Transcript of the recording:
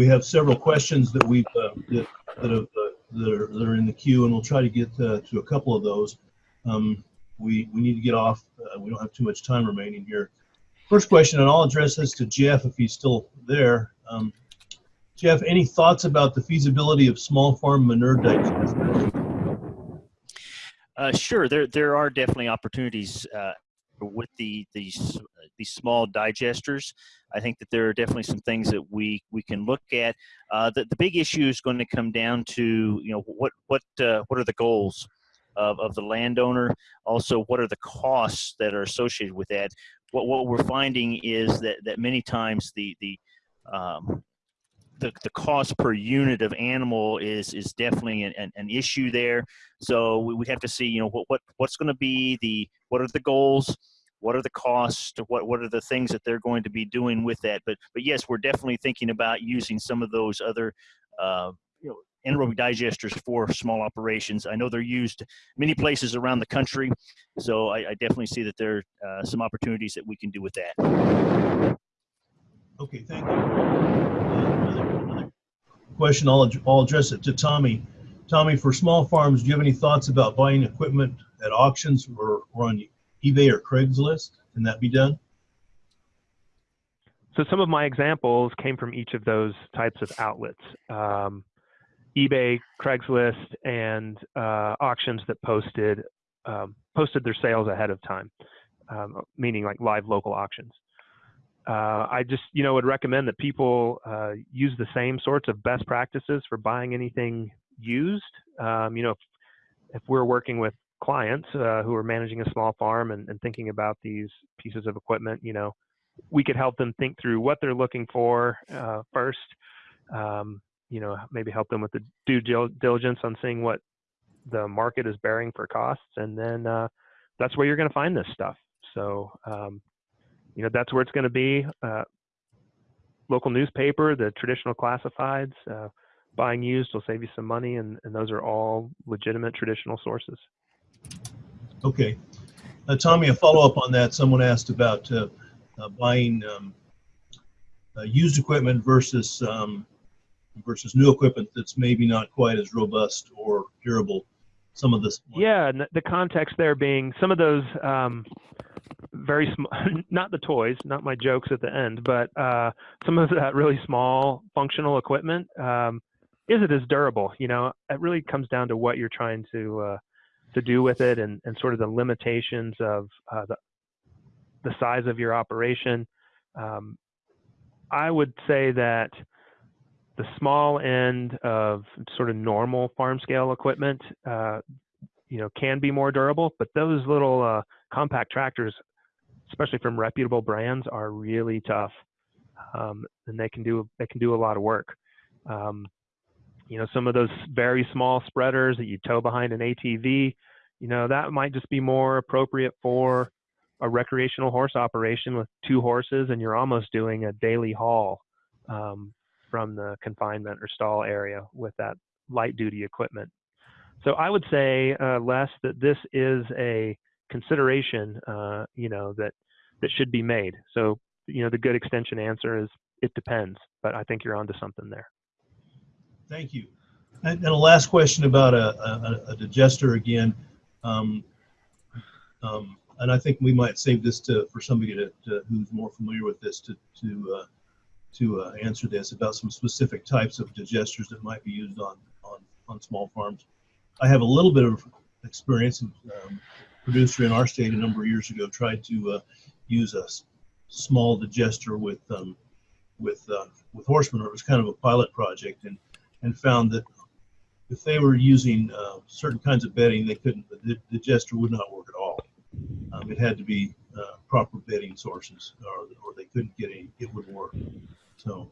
we have several questions that we've uh, that, that, have, uh, that, are, that are in the queue, and we'll try to get uh, to a couple of those. Um, we we need to get off. Uh, we don't have too much time remaining here. First question, and I'll address this to Jeff if he's still there. Um, Jeff, any thoughts about the feasibility of small farm manure digesters? Uh, sure, there there are definitely opportunities with the these these small digesters. I think that there are definitely some things that we we can look at. Uh, the the big issue is going to come down to you know what what uh, what are the goals of, of the landowner. Also, what are the costs that are associated with that? What what we're finding is that that many times the the um, the, the cost per unit of animal is is definitely an, an, an issue there. So we, we have to see, you know, what, what what's going to be the what are the goals, what are the costs, what what are the things that they're going to be doing with that. But but yes, we're definitely thinking about using some of those other uh, you know anaerobic digesters for small operations. I know they're used many places around the country, so I, I definitely see that there are uh, some opportunities that we can do with that. Okay, thank you. Another, another question, I'll, I'll address it to Tommy. Tommy, for small farms, do you have any thoughts about buying equipment at auctions or, or on eBay or Craigslist? Can that be done? So some of my examples came from each of those types of outlets. Um, eBay, Craigslist, and uh, auctions that posted um, posted their sales ahead of time, um, meaning like live local auctions uh, I just, you know, would recommend that people uh, use the same sorts of best practices for buying anything used. Um, you know, if, if, we're working with clients uh, who are managing a small farm and, and, thinking about these pieces of equipment, you know, we could help them think through what they're looking for uh, first. Um, you know, maybe help them with the due diligence on seeing what the market is bearing for costs, and then uh, that's where you're going to find this stuff. So um, you know that's where it's going to be. Uh, local newspaper, the traditional classifieds, uh, buying used will save you some money, and, and those are all legitimate traditional sources. Okay, uh, Tommy, a follow up on that. Someone asked about uh, uh, buying um, uh, used equipment versus um, versus new equipment that's maybe not quite as robust or durable. Some of this. Yeah, the context there being some of those um, very small, not the toys, not my jokes at the end, but uh, some of that really small functional equipment. Um, is it as durable? You know, it really comes down to what you're trying to uh, to do with it, and, and sort of the limitations of uh, the the size of your operation. Um, I would say that the small end of sort of normal farm scale equipment, uh, you know, can be more durable, but those little uh, compact tractors especially from reputable brands, are really tough, um, and they can do they can do a lot of work. Um, you know, some of those very small spreaders that you tow behind an ATV, you know, that might just be more appropriate for a recreational horse operation with two horses, and you're almost doing a daily haul um, from the confinement or stall area with that light duty equipment. So I would say, uh, Les, that this is a consideration, uh, you know, that that should be made. So, you know, the good extension answer is it depends, but I think you're onto something there. Thank you. And, a last question about a, a, a digester again. Um, um, and I think we might save this to for somebody to, to who's more familiar with this to to uh, to uh, answer this about some specific types of digesters that might be used on on on small farms. I have a little bit of experience. Um, producer in our state a number of years ago tried to uh, use a small digester with um, with uh, with horse manure. It was kind of a pilot project, and and found that if they were using uh, certain kinds of bedding, they couldn't. The digester would not work at all. Um, it had to be uh, proper bedding sources, or, or they couldn't get any. It would work. So